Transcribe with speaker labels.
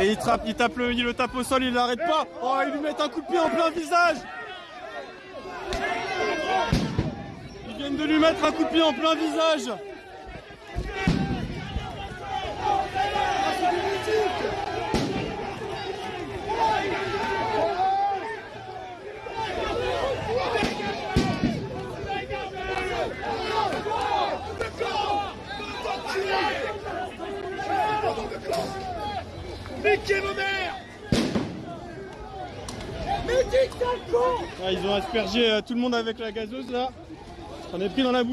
Speaker 1: Et il, il, tape le, il tape au sol, il l'arrête pas. Oh, ils lui mettent un coup de pied en plein visage. Ils viennent de lui mettre un coup de pied en plein visage.
Speaker 2: Niquez vos mères Mais dites con
Speaker 1: Ah, ils ont aspergé euh, tout le monde avec la gazeuse là. On est pris dans la bouche.